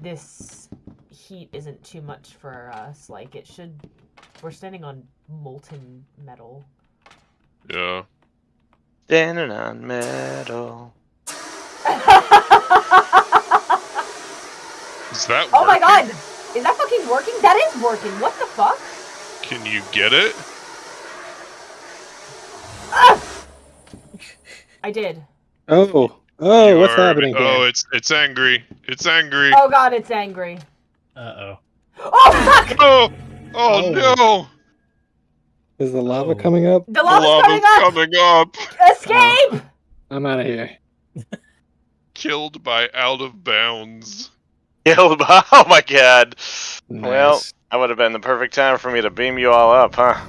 this heat isn't too much for us. Like it should. We're standing on molten metal. Yeah. Standing on metal. Is that oh my god! Is that fucking working? That is working. What the fuck? Can you get it? I did. Oh, oh, You what's are- happening here? Oh, it's it's angry. It's angry. Oh god, it's angry. Uh oh. Oh fuck! Oh, oh, Oh. no! Is the lava Oh. coming up? The The lava's lava's coming up! coming up. Escape! I'm out of here. Killed by out of bounds. Killed by- Oh my god. Well, that would have been the perfect time for me to beam you all up, huh?